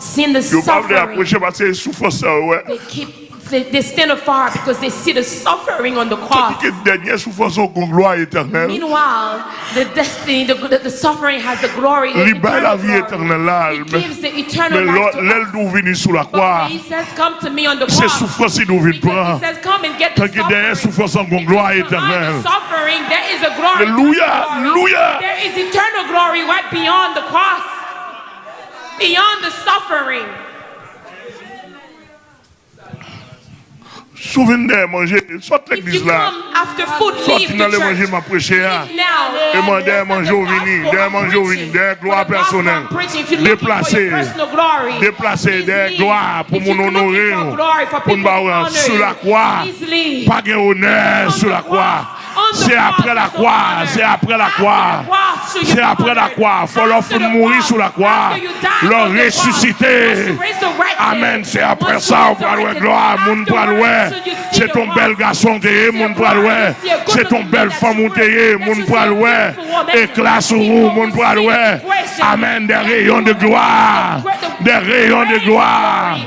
Speaker 3: Seeing the suffering.
Speaker 2: Yo pa vle
Speaker 3: aproche
Speaker 2: pa se soufrans sa yo we.
Speaker 3: They keep they, they stand afar because they see the suffering on the cross.
Speaker 2: Que dernière souffrance au gloire éternelle.
Speaker 3: Meanwhile, the destiny, the, the, the suffering has the glory. the eternal glory. It gives the eternal life to us.
Speaker 2: d'où venir sous la
Speaker 3: But he says, come to me on the cross, because he says, come and get the
Speaker 2: Tant que derrière
Speaker 3: suffering. Behind the suffering, there is a glory. Glory. There is eternal glory right beyond the cross, beyond the suffering.
Speaker 2: Souvenez manger, sorte
Speaker 3: If
Speaker 2: l'église là.
Speaker 3: come after food,
Speaker 2: Sorte
Speaker 3: leave
Speaker 2: dans le manger m'a derrière
Speaker 3: That's not
Speaker 2: manger au vini,
Speaker 3: I'm
Speaker 2: manger au vini,
Speaker 3: preaching.
Speaker 2: derrière
Speaker 3: For
Speaker 2: gloire
Speaker 3: the gospel
Speaker 2: personnelle.
Speaker 3: I'm preaching. If you're looking for
Speaker 2: Déplacer,
Speaker 3: your personal glory,
Speaker 2: déplacer
Speaker 3: please
Speaker 2: des gloires pour mon honorer. Pour voir sur la croix. Pas de honneur
Speaker 3: On
Speaker 2: sur la croix. C'est après la croix. C'est après la croix. C'est après la croix. Faut leur mourir sur la croix. Leur ressusciter. Amen. C'est après ça, on va louer gloire.
Speaker 3: You see
Speaker 2: C'est ton bel garçon moun pral ouais. C'est ton belle femme ou ouais. Éclat sur vous, pral ouais. Amen. Des rayons de gloire. Des rayons de gloire.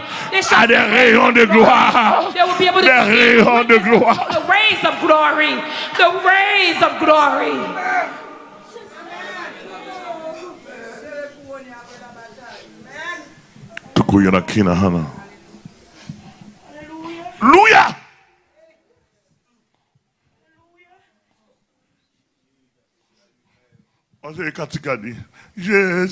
Speaker 2: À des rayons de gloire.
Speaker 3: They will be able
Speaker 2: Des rayons de gloire.
Speaker 3: the rays of glory, the rays of glory.
Speaker 2: Tuko yana kina hana. Alléluia. On sait katika dit, je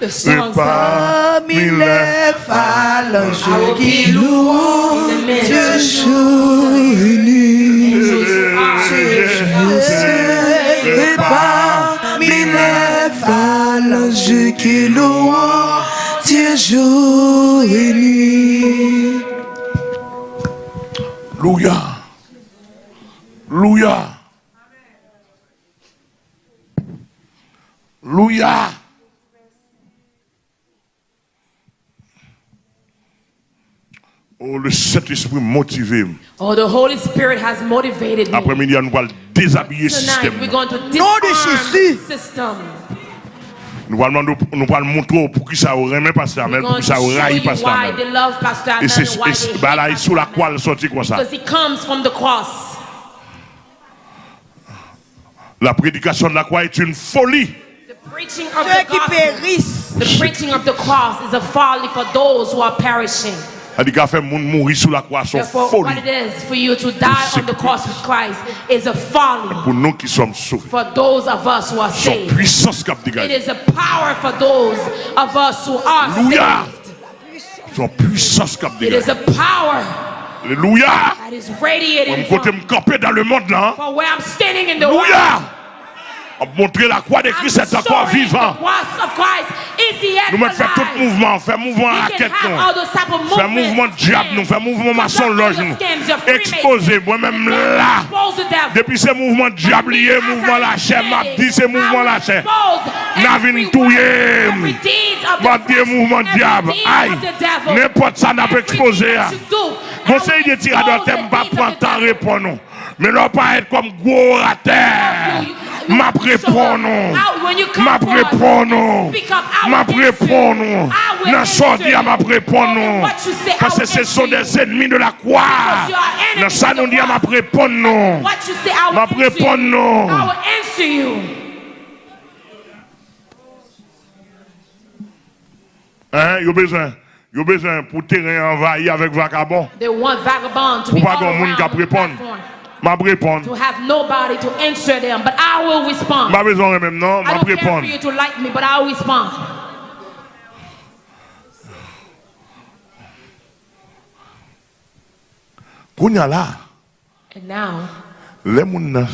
Speaker 3: The
Speaker 2: sais
Speaker 1: Parmi les phalanges qui louent. Dieu jour
Speaker 3: Angels are
Speaker 1: Et parmi les phalanges qui louent Dieu jour.
Speaker 2: Louia. Louia. Louia. Oh, le Saint-Esprit motivé.
Speaker 3: Oh, the Holy Spirit has motivated me.
Speaker 2: Après-midi, nous allons déshabiller le
Speaker 3: Tonight,
Speaker 2: système.
Speaker 3: we're going to
Speaker 1: Jésus.
Speaker 3: the system.
Speaker 2: Nous allons nous allons montrer pour qui ça aurait même pas ça,
Speaker 3: We're
Speaker 2: mais pour
Speaker 3: going
Speaker 2: qui
Speaker 3: to
Speaker 2: ça
Speaker 3: show
Speaker 2: aurait
Speaker 3: you
Speaker 2: pas ça.
Speaker 3: why they love Pastor
Speaker 2: Et c'est bah là, sous la croix, il sorti comme ça.
Speaker 3: Because he comes from the cross.
Speaker 2: La prédication de la croix est une folie.
Speaker 1: Ceux qui périssent.
Speaker 3: The preaching of the cross is a folly for those who are perishing.
Speaker 2: Adiga fait moun mourir sous la croix
Speaker 3: son
Speaker 2: folie.
Speaker 3: What it is for you to die on the cross with Christ is a folly.
Speaker 2: Pour nous qui sommes sauvés.
Speaker 3: For those of us who are saved.
Speaker 2: Son puissance cap
Speaker 3: dégage.
Speaker 2: It
Speaker 3: is a power for those of us who are
Speaker 2: Hallelujah.
Speaker 3: saved.
Speaker 2: Son puissance cap dégage.
Speaker 3: It is a power.
Speaker 2: Alléluia.
Speaker 3: That is radiating.
Speaker 2: Mon côté me camper dans le monde là.
Speaker 3: For where I'm standing in the
Speaker 2: Alléluia. world. Montrer la croix de Christ est encore vivant. Nous mettons faire tout mouvement, faire mouvement
Speaker 3: have
Speaker 2: nous. Faire mouvement diable nous, faire mouvement maçon loge nous. Exposer moi-même là. Depuis ces mouvements diable mouvement la chair, m'a dit ces mouvements la chair. N'a vin touyer. M'a dit mouvement diable. Aïe. N'importe ça n'a pas exposé. Conseil de tirador, t'aimes pas prendre temps répondre. nous. Mais non pas être comme gros terre. M'a répondre. M'a répondre. M'a répondre. Dans son dia, m'a répondre. Parce que ce sont des ennemis de la croix. Dans ça, nous dit, m'a répondre. Ma répondre. Hein, besoin, besoin pour terrain envahi avec vagabond.
Speaker 3: They want vagabond to
Speaker 2: Pour pas monde qui répondre. m'a répondre.
Speaker 3: To have nobody to answer them, but I will respond.
Speaker 2: M'a besoin de même non, m'a répondre.
Speaker 3: I don't care for you to like me, but I will respond.
Speaker 2: Kounya là.
Speaker 3: And now.
Speaker 2: Les moun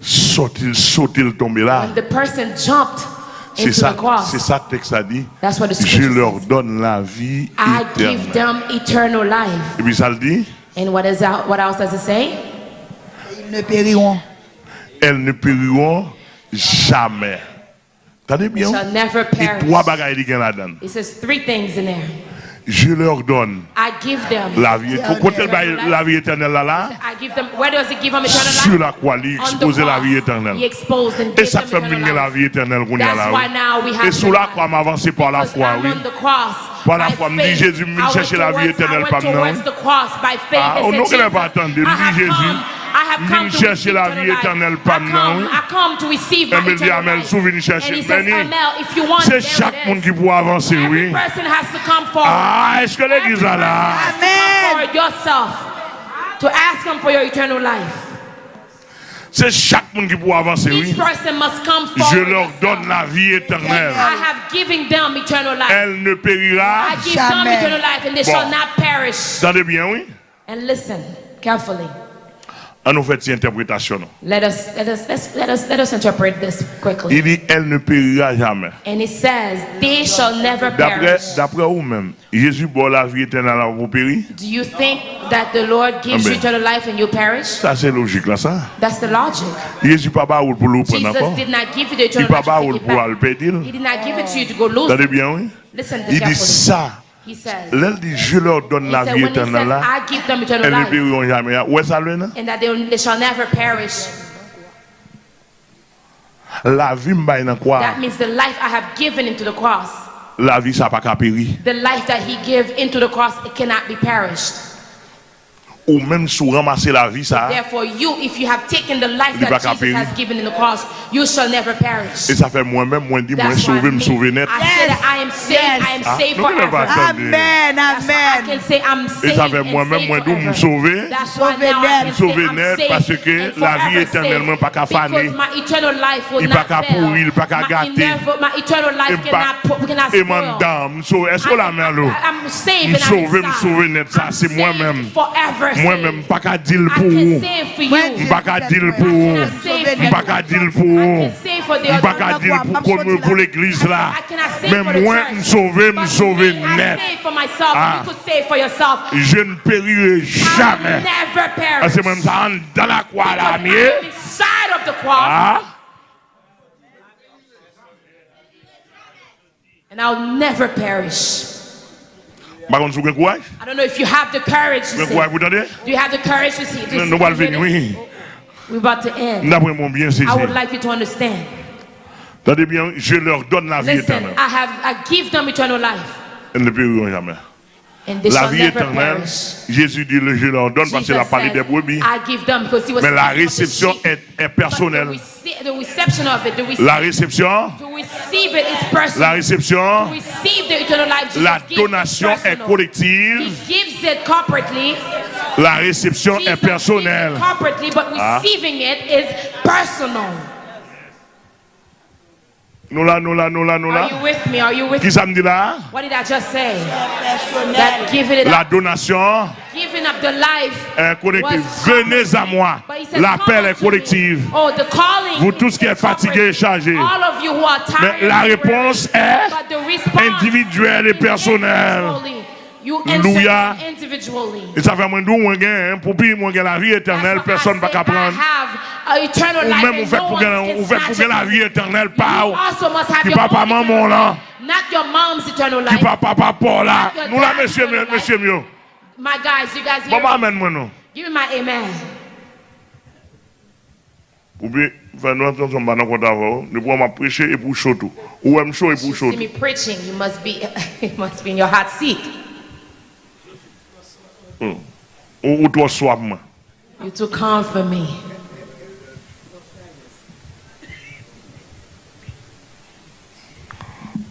Speaker 2: sorti sauté le tombé là.
Speaker 3: When the person jumped
Speaker 2: c'est ça, c'est ça texte a dit. Je leur donne la vie éternelle.
Speaker 3: I give them eternal life.
Speaker 2: Et puis ça le dit.
Speaker 3: And what, is that, what else does it say?
Speaker 1: Ne périront.
Speaker 2: elles ne périront jamais. T'entendez bien?
Speaker 3: Shall never
Speaker 2: Et trois bagailles qui là-dedans.
Speaker 3: It says three things in there.
Speaker 2: Je leur donne
Speaker 3: I give them.
Speaker 2: la vie. Côté le bail- la vie éternelle là, là,
Speaker 3: I give them. Where does it give them eternal life?
Speaker 2: sur la croix, il expose la vie éternelle. Et ça fait
Speaker 3: eternal
Speaker 2: venir la vie éternelle qu'on y a là. Et sous la croix, m'avancer par la foi, oui. Par la foi, me dit. Jésus, me chercher la vie éternelle par nous. Ah,
Speaker 3: and
Speaker 2: on
Speaker 3: Jesus,
Speaker 2: pas attendu. Me dit Jésus,
Speaker 3: I have
Speaker 2: me
Speaker 3: come to
Speaker 2: chercher
Speaker 3: receive
Speaker 2: la
Speaker 3: eternal
Speaker 2: vie
Speaker 3: life.
Speaker 2: éternelle
Speaker 3: I
Speaker 2: par nous.
Speaker 3: come- I come to receive
Speaker 2: Et
Speaker 3: my
Speaker 2: me dit,
Speaker 3: eternal
Speaker 2: Amel,
Speaker 3: life.
Speaker 2: souviens chercher.
Speaker 3: And he says,
Speaker 2: Béni.
Speaker 3: Amel, if you want,
Speaker 2: C'est
Speaker 3: there
Speaker 2: chaque
Speaker 3: it
Speaker 2: monde
Speaker 3: is.
Speaker 2: qui peut avancer,
Speaker 3: Every
Speaker 2: oui.
Speaker 3: person has to come forward.
Speaker 2: Ah, est-ce que l'église est là?
Speaker 3: Amen. For yourself to ask him for your eternal life.
Speaker 2: C'est chaque monde qui peut avancer,
Speaker 3: Each
Speaker 2: oui.
Speaker 3: person must come
Speaker 2: Je
Speaker 3: forward.
Speaker 2: leur donne la vie éternelle.
Speaker 3: I have given them eternal life.
Speaker 2: Elle ne périra.
Speaker 3: I give them
Speaker 1: Jamais.
Speaker 3: eternal life and they
Speaker 2: Bon.
Speaker 3: shall not perish.
Speaker 2: Entendez bien, oui?
Speaker 3: And listen carefully.
Speaker 2: On nous fait cette interprétation.
Speaker 3: Let us let us let us let us interpret this quickly.
Speaker 2: Il dit, elle ne périra jamais.
Speaker 3: And it says, "They shall never
Speaker 2: D'après,
Speaker 3: perish."
Speaker 2: d'après vous-même, Jésus boit la vie éternelle à vous périr?
Speaker 3: Do you think that the Lord gives you eternal life and you perish?
Speaker 2: Ça, c'est logique, là, ça.
Speaker 3: That's the logic.
Speaker 2: Jésus pas baoul pour le prendre encore.
Speaker 3: Jesus did not give you the
Speaker 2: Il
Speaker 3: eternal
Speaker 2: pas baoul pour le perdre.
Speaker 3: He did not give it to you to go lose.
Speaker 2: Bien, oui?
Speaker 3: Listen
Speaker 2: Il dit ça.
Speaker 3: He says,
Speaker 2: L'elle dit, je leur donne la vie
Speaker 3: when he says,
Speaker 2: éternelle là.
Speaker 3: I give them eternal
Speaker 2: Elles ne périront jamais. Ah, où est-ce ça, là?
Speaker 3: and that they, they shall never perish.
Speaker 2: La vie m'a dans quoi?
Speaker 3: That means the life I have given into the cross.
Speaker 2: La vie, ça pas périr.
Speaker 3: The life that he gave into the cross, it cannot be perished.
Speaker 2: Ou même si vous ramassez la vie, ça.
Speaker 3: Therefore, you, if you have taken the life that Jesus has given in the cross, you shall never perish.
Speaker 2: Et ça fait moi-même, moi, dit, moi,
Speaker 3: That's why
Speaker 2: sauver, me sauver net.
Speaker 3: I that I am saved. I am
Speaker 2: Ah,
Speaker 3: forever.
Speaker 1: Amen,
Speaker 3: That's why I
Speaker 1: amen.
Speaker 3: can say I'm
Speaker 2: Et ça fait
Speaker 3: and
Speaker 2: moi-même, moi, d'où me
Speaker 3: forever.
Speaker 2: sauver.
Speaker 3: That's why
Speaker 1: Sauver
Speaker 3: now I
Speaker 1: net.
Speaker 3: can say
Speaker 2: Sauver
Speaker 3: I'm
Speaker 2: net, parce que
Speaker 3: and
Speaker 2: la vie
Speaker 3: forever
Speaker 2: éternellement pas qu'à faner.
Speaker 3: Because my eternal life will
Speaker 2: Il
Speaker 3: not
Speaker 2: pas qu'à pourrir, il pas qu'à gâter.
Speaker 3: My eternal
Speaker 2: Et
Speaker 3: life cannot, cannot
Speaker 2: et
Speaker 3: spoil.
Speaker 2: so, est-ce que la mère, là?
Speaker 3: I'm saved and I'm
Speaker 2: sauver, me sauver net, ça, c'est moi-même.
Speaker 3: Forever Mwen men mpa ka
Speaker 2: dil pou ou.
Speaker 3: Mpa
Speaker 2: ka dil pou ou. Mpa ka dil
Speaker 3: pou ou. Mpa
Speaker 2: ka
Speaker 3: dil pou
Speaker 2: kon
Speaker 3: mwen
Speaker 2: pou l'eglise la.
Speaker 3: Men
Speaker 2: mwen
Speaker 3: msove msove
Speaker 2: net. Je ne
Speaker 3: perire
Speaker 2: jamais. Ase mwen msa an dan la
Speaker 3: kwa la miye.
Speaker 2: Ha?
Speaker 3: And I'll never perish.
Speaker 2: Par contre, vous avez courage?
Speaker 3: I don't know if you have the courage to
Speaker 2: Vous
Speaker 3: say.
Speaker 2: courage, vous entendez?
Speaker 3: Do you have the courage to see?
Speaker 2: Nous
Speaker 3: see-
Speaker 2: nous allons venir, oui.
Speaker 3: We're about to end.
Speaker 2: D'après mon bien saisi.
Speaker 3: I would like you to understand.
Speaker 2: Attendez bien, je leur donne la vie
Speaker 3: Listen,
Speaker 2: éternelle.
Speaker 3: I have I give them eternal life,
Speaker 2: Elles ne périront jamais. La vie éternelle. Jésus dit, le- je leur donne parce qu'il a parlé des brebis. Mais la réception est, est personnelle. La réception,
Speaker 3: it is
Speaker 2: la réception, la donation est collective.
Speaker 3: He gives it corporately.
Speaker 2: La réception est personnelle. Ah.
Speaker 3: receiving it is personal.
Speaker 2: Nous là, nous là, nous là, nous
Speaker 3: Are
Speaker 2: là.
Speaker 3: you with me? Are you with
Speaker 2: Qui
Speaker 3: me?
Speaker 2: ça me dit là?
Speaker 3: What did I just say? That giving it
Speaker 2: La
Speaker 3: up,
Speaker 2: donation
Speaker 3: giving up the life
Speaker 2: est collective.
Speaker 3: was
Speaker 2: Venez à moi.
Speaker 3: But he says,
Speaker 2: L'appel
Speaker 3: "Come
Speaker 2: est
Speaker 3: unto me."
Speaker 2: collectif.
Speaker 3: Oh, the calling.
Speaker 2: Vous tous qui êtes fatigués et chargés.
Speaker 3: All of you who are tired.
Speaker 2: Mais la réponse est
Speaker 3: But the response
Speaker 2: individuelle et personnelle. Alléluia. Et ça fait moins d'où moi gagne, pour puis moi gagne la vie éternelle, personne ne va
Speaker 3: apprendre.
Speaker 2: Ou même on
Speaker 3: fait
Speaker 2: pour gagner la vie éternelle,
Speaker 3: pas
Speaker 2: qui papa maman là. Qui papa papa là. Nous là monsieur monsieur mieux.
Speaker 3: My guys, you guys hear? Maman
Speaker 2: amen moi non.
Speaker 3: Give me my amen.
Speaker 2: Ou bien, fè nou anton son banan konta vò, nou pou an ma preche e pou chotou. Ou
Speaker 3: an
Speaker 2: chou
Speaker 3: e pou chotou. You must be, you must be in your hot seat.
Speaker 2: Ou ou toi soif moi.
Speaker 3: You're too calm for me.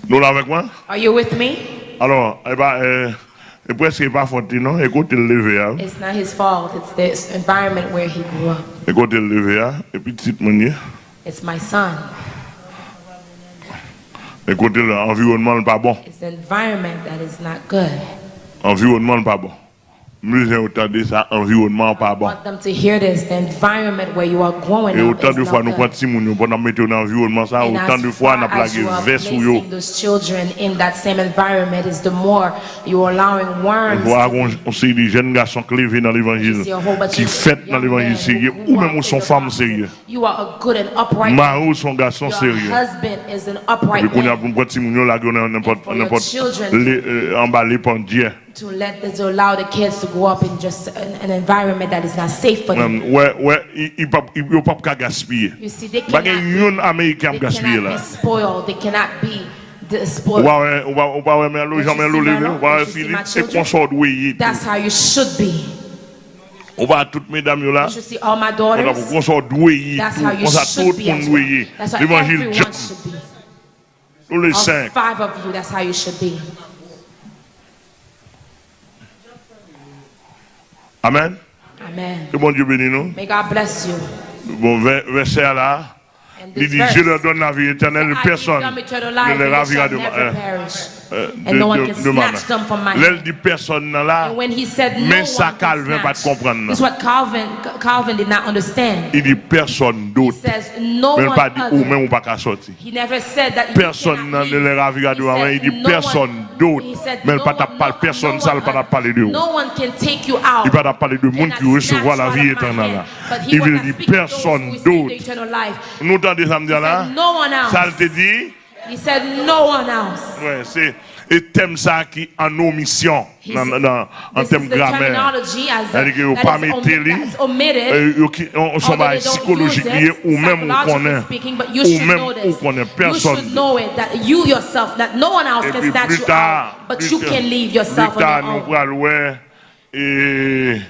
Speaker 2: Nous là avec moi?
Speaker 3: Are you with me?
Speaker 2: Alors, eh ben euh, et presque pas faute non, écoutez le lever hein?
Speaker 3: It's not his fault. It's the environment where he grew up.
Speaker 2: Écoutez le lever hein? Et puis petite manière.
Speaker 3: It's my son.
Speaker 2: Écoutez l'environnement pas bon.
Speaker 3: It's the environment that is not good.
Speaker 2: Environnement pas bon. Musée autant de ça, environnement pas bon.
Speaker 3: want them to hear this. The environment where you are growing
Speaker 2: Et autant de fois nous prenons moun pour nous mettre dans l'environnement ça, autant de fois nous plagué vers sous yo.
Speaker 3: placing those children in that same environment is the more you are allowing worms
Speaker 2: Voir
Speaker 3: to
Speaker 2: on sait des jeunes garçons clés dans l'évangile qui fêtent dans l'évangile sérieux ou même sont femmes sérieux.
Speaker 3: You are a good and upright
Speaker 2: Mari ou son garçon
Speaker 3: Your
Speaker 2: sérieux.
Speaker 3: husband is an upright
Speaker 2: Et qu'on a pour petit moun yo là n'importe n'importe euh, emballé par Dieu.
Speaker 3: To let to allow the kids to grow up in just an, an environment that is not safe for them.
Speaker 2: Um, Ouais ouais, il il pas il yo pas qu'à gaspiller.
Speaker 3: You see, they
Speaker 2: Pas
Speaker 3: cannot,
Speaker 2: yon américain
Speaker 3: they
Speaker 2: gaspiller
Speaker 3: cannot
Speaker 2: là.
Speaker 3: be spoiled. They cannot be the
Speaker 2: Ou
Speaker 3: spoiled.
Speaker 2: pas ouais, ou pas ou pas ouais mais l'eau
Speaker 3: Don't
Speaker 2: jamais
Speaker 3: you
Speaker 2: l'eau
Speaker 3: see
Speaker 2: lever,
Speaker 3: my
Speaker 2: ou pas
Speaker 3: Don't you see
Speaker 2: Philippe
Speaker 3: my
Speaker 2: et
Speaker 3: children?
Speaker 2: qu'on sort doué.
Speaker 3: That's how you should be.
Speaker 2: On va toutes mesdames yo là.
Speaker 3: You should see all my
Speaker 2: On a
Speaker 3: daughters.
Speaker 2: qu'on sort doué.
Speaker 3: That's how you
Speaker 2: On ça tout
Speaker 3: should
Speaker 2: le
Speaker 3: be
Speaker 2: monde
Speaker 3: as well.
Speaker 2: doué.
Speaker 3: That's how
Speaker 2: L'évangile
Speaker 3: everyone
Speaker 2: John,
Speaker 3: should be.
Speaker 2: tous les
Speaker 3: All
Speaker 2: cinq.
Speaker 3: five of you, that's how you should be.
Speaker 2: Amen.
Speaker 3: Amen.
Speaker 2: Que bon Dieu bénisse nous.
Speaker 3: May God bless you.
Speaker 2: Bon ver- verset là. Il dit, je leur donne la vie éternelle, personne ne les ravira de, euh,
Speaker 3: And no one
Speaker 2: de-
Speaker 3: can
Speaker 2: de ma
Speaker 3: snatch them from my
Speaker 2: main. L'elle
Speaker 3: hand.
Speaker 2: dit personne là,
Speaker 3: And when he said no
Speaker 2: mais ça Calvin pas comprendre.
Speaker 3: is what Calvin Calvin did not understand.
Speaker 2: Il dit personne
Speaker 3: He
Speaker 2: d'autre.
Speaker 3: says no one
Speaker 2: pas dit ou même ou pas qu'à sortir.
Speaker 3: He never said that you
Speaker 2: Personne ne les ravira de
Speaker 3: He
Speaker 2: ma main.
Speaker 3: said
Speaker 2: Il dit
Speaker 3: no
Speaker 2: personne
Speaker 3: one-
Speaker 2: d'autre. Mais pas ta
Speaker 3: one-
Speaker 2: parle
Speaker 3: no-
Speaker 2: personne, ça pas parler de vous.
Speaker 3: No one can take you out.
Speaker 2: Il pas parler de monde qui
Speaker 3: snatch
Speaker 2: la vie éternelle.
Speaker 3: hand.
Speaker 2: là.
Speaker 3: But he
Speaker 2: Il veut dire personne d'autre. Nous entendons samedi là.
Speaker 3: said no one else.
Speaker 2: Ça te dit,
Speaker 3: He said no one else.
Speaker 2: Ouais, c'est et thème ça qui en omission dans dans en termes grammaire. C'est-à-dire que pas
Speaker 3: mettre
Speaker 2: li euh, on sont pas psychologique ou même on connaît ou même on connaît personne.
Speaker 3: You should know it that you yourself that no one else can snatch you out but you can leave yourself on your own.
Speaker 2: Et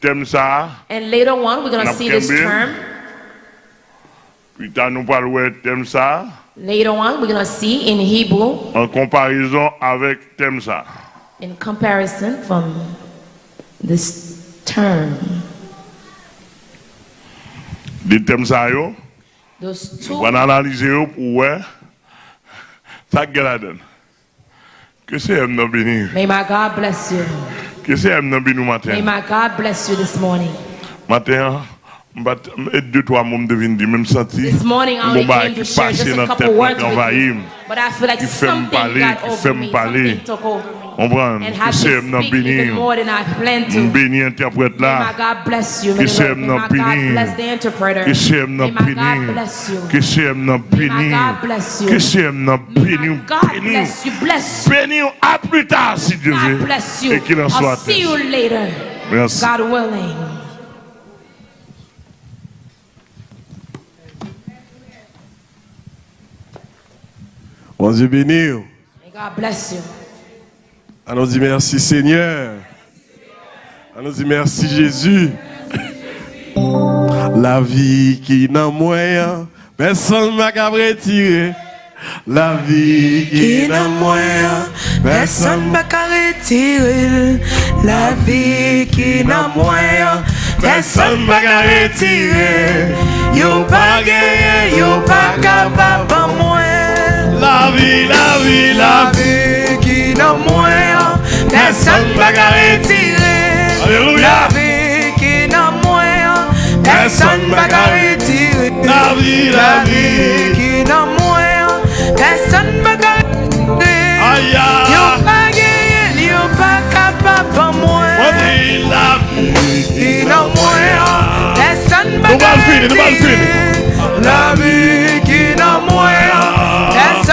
Speaker 2: thème ça.
Speaker 3: And later on we're going to see this term.
Speaker 2: Plus tard nous parlons thème ça.
Speaker 3: Later on, we're going to see in Hebrew,
Speaker 2: en comparaison avec ça.
Speaker 3: in comparison from this term,
Speaker 2: thèmes ça yo,
Speaker 3: those
Speaker 2: on
Speaker 3: two.
Speaker 2: va analyser yo pour voir ça que la donne. Que c'est M dans béni?
Speaker 3: May my God bless you.
Speaker 2: Que c'est M dans béni
Speaker 3: May
Speaker 2: matin?
Speaker 3: my God bless you this morning.
Speaker 2: Matin, But deux, trois mots me deviennent dire, même senti,
Speaker 3: This morning I only came to share just a couple words with you. But I feel like something got over
Speaker 2: me
Speaker 3: something took over me.
Speaker 2: Comprends?
Speaker 3: And
Speaker 2: Qui
Speaker 3: had
Speaker 2: sait
Speaker 3: to
Speaker 2: m'en
Speaker 3: speak even
Speaker 2: bénir.
Speaker 3: more than I planned to.
Speaker 2: Béni interprète
Speaker 3: May
Speaker 2: là.
Speaker 3: my God bless you.
Speaker 2: Qui
Speaker 3: May,
Speaker 2: sait
Speaker 3: the- may
Speaker 2: m'en
Speaker 3: my God
Speaker 2: bénir.
Speaker 3: bless the interpreter.
Speaker 2: Qui sait
Speaker 3: May
Speaker 2: m'en
Speaker 3: my God
Speaker 2: bénir.
Speaker 3: bless you.
Speaker 2: Qui sait m'en
Speaker 3: May my
Speaker 2: bénir.
Speaker 3: God bless you.
Speaker 2: Qui sait m'en
Speaker 3: May
Speaker 2: bénir.
Speaker 3: my God
Speaker 2: Bénir.
Speaker 3: bless you. Bless you.
Speaker 2: Bénir à plus tard si Dieu
Speaker 3: God
Speaker 2: veut.
Speaker 3: bless you.
Speaker 2: Et qu'il en soit
Speaker 3: see you
Speaker 2: ainsi.
Speaker 3: God willing.
Speaker 4: Bon Dieu béni.
Speaker 3: May God bless you.
Speaker 4: Allons dit merci Seigneur. Allons dit merci Jésus. La vie qui n'a moyen, personne m'a qu'à retirer. La vie qui n'a moyen,
Speaker 5: Personne n'a qu'à retirer la vie qui n'a moyen. Personne n'a qu'à retirer. Yo pas gagné, yo pas capable moi.
Speaker 4: La vie, la vie, la
Speaker 5: vie qui n'a moyen. Personne n'a qu'à retirer.
Speaker 4: Alléluia.
Speaker 5: La vie qui n'a moyen. Personne n'a qu'à retirer.
Speaker 4: La vie, la
Speaker 5: vie qui n'a moyen. Personne n'a qu'à retirer.
Speaker 4: Aïe, aïe.
Speaker 5: pas gagné, yo pas capable en moi.
Speaker 4: On dit la vie
Speaker 5: Qui n'a moyen, personne
Speaker 4: Nous va va finir.
Speaker 5: La vie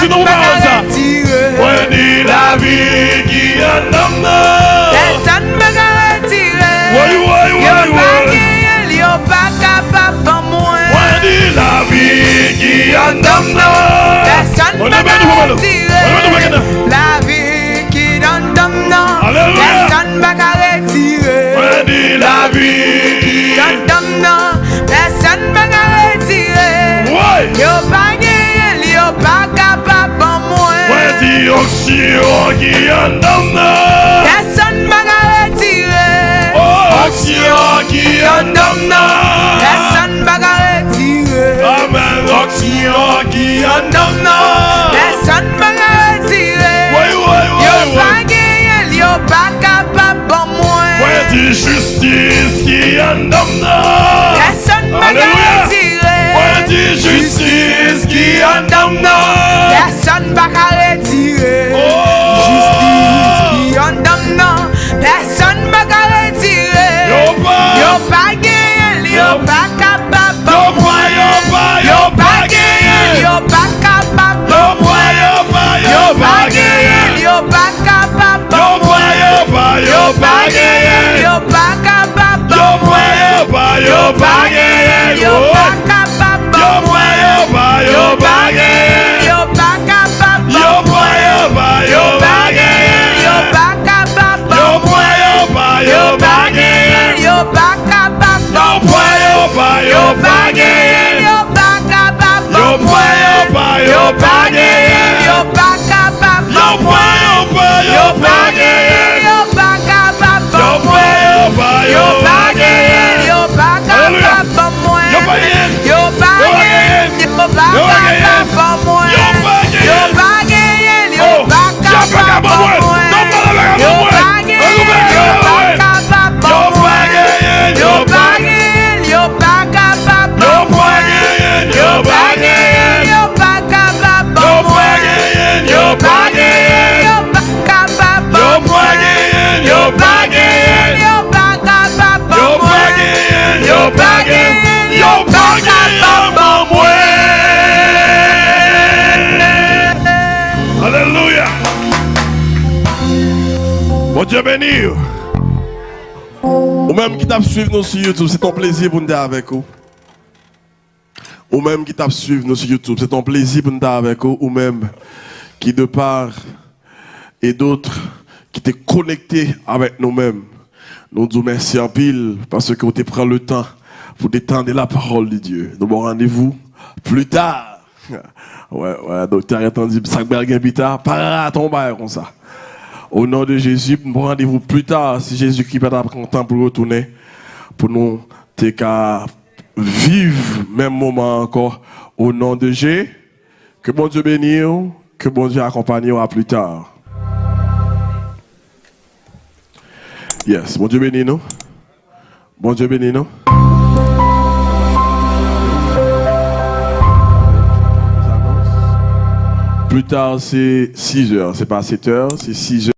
Speaker 4: merci, nous, la vie qui en.
Speaker 5: Personne Yo pas capable en moi.
Speaker 4: La vie qui en.
Speaker 5: Personne. La vie qui.
Speaker 4: Alléluia.
Speaker 5: Personne
Speaker 4: dis la vie qui
Speaker 5: non. Personne.
Speaker 4: Ouais.
Speaker 5: Yo pas gagné, yo pas capable en moi.
Speaker 4: Ouais, dis oxyro qui en donne, non.
Speaker 5: Personne va qu'à retirer.
Speaker 4: Oh, oxyro qui en donne, non.
Speaker 5: Personne va qu'à retirer.
Speaker 4: Amen, oxyro qui en donne, non.
Speaker 5: Personne va qu'à retirer.
Speaker 4: Ouais, ouais,
Speaker 5: Yo
Speaker 4: ouais,
Speaker 5: pas
Speaker 4: ouais.
Speaker 5: gagné, yo pas capable en moi.
Speaker 4: Ouais, dis justice qui en donne, non.
Speaker 5: Personne va
Speaker 4: Alléluia.
Speaker 5: qu'à retirer.
Speaker 4: Ouais, dis justice qui en donne,
Speaker 5: qu'à retirer.
Speaker 4: Oh.
Speaker 5: Justice qui en donne non. Personne va qu'à retirer.
Speaker 4: Yo pas.
Speaker 5: Yo gagné, yo capable.
Speaker 4: Yo pas, yo pas, yo gagné.
Speaker 5: Yo capable.
Speaker 4: Yo pas, yo pas,
Speaker 5: Yo gagné. yo capable.
Speaker 4: Yo yo yo pa genyen,
Speaker 5: yo pa kapap
Speaker 4: Yo pwen yo pa, yo pa genyen,
Speaker 5: yo pa kapap
Speaker 4: Yo pwen yo pa, yo pa genyen,
Speaker 5: yo pa kapap
Speaker 4: Yo pwen yo pa, yo pa genyen,
Speaker 5: yo pa kapap
Speaker 4: Yo pwen yo pa, yo pa genyen,
Speaker 5: yo pa kapap
Speaker 4: Yo pwen yo pa, yo pa genyen,
Speaker 5: yo pa kapap
Speaker 4: Yo pa genyen, yo pa kapap
Speaker 5: Yo pa genyen,
Speaker 4: yo pa kapap pas yo pas
Speaker 5: capable. capable. moi.
Speaker 4: Non, pas la capable.
Speaker 5: Yo
Speaker 4: moi.
Speaker 5: pas gagné.
Speaker 4: Yo pas
Speaker 5: Yo pas
Speaker 4: capable.
Speaker 5: capable.
Speaker 4: Yo
Speaker 5: moi.
Speaker 4: pas gagné.
Speaker 5: Yo
Speaker 4: Yo
Speaker 5: pas
Speaker 4: pas
Speaker 5: gagné. Yo pas capable.
Speaker 4: Yo
Speaker 5: moi.
Speaker 4: pas gagné.
Speaker 5: Yo
Speaker 4: Yo
Speaker 5: pas
Speaker 4: pas
Speaker 5: gagné.
Speaker 4: gagné.
Speaker 5: Yo pas capable.
Speaker 4: Yo
Speaker 5: moi.
Speaker 4: pas gagné. Yo pas gagné.
Speaker 5: Yo pas capable.
Speaker 4: Yo pas gagné. Yo pas gagné.
Speaker 5: Yo pas capable.
Speaker 4: Yo
Speaker 5: moi.
Speaker 4: pas gagné. Yo pas gagné. Yo pas gagné. Moi. Alléluia. Bon Dieu béni. Ou même qui t'a suivi nous sur YouTube, c'est ton plaisir pour nous être avec vous. ou même qui t'a suivi nous sur YouTube. C'est un plaisir pour nous être avec vous, ou même qui de part et d'autres qui t'es connecté avec nous-mêmes. Nous disons merci en pile parce que vous te pris le temps pour détendre la parole de Dieu. Nous avons rendez-vous plus tard. Ouais, ouais, docteur attendu, ça bien plus tard, pas tomber comme ça. Au nom de Jésus, nous rendez-vous plus tard si Jésus-Christ va prendre temps pour retourner, pour nous vivre même moment encore. Au nom de Jésus, que bon Dieu bénisse, que bon Dieu accompagne à plus tard. Yes, bon Dieu bénisse nous. Bon Dieu bénisse nous. Plus tard, c'est 6 heures. C'est pas 7 heures, c'est 6 heures.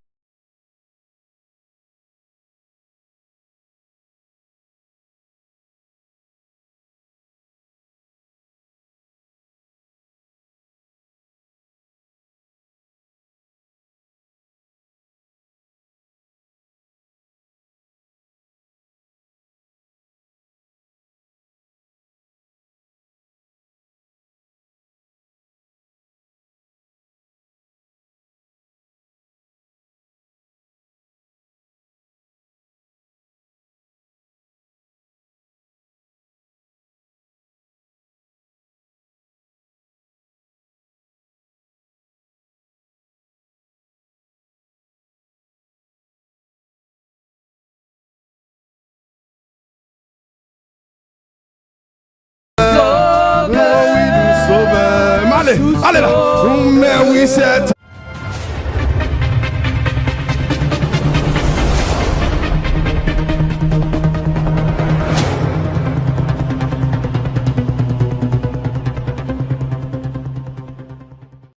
Speaker 4: Là. Mais oui, c'est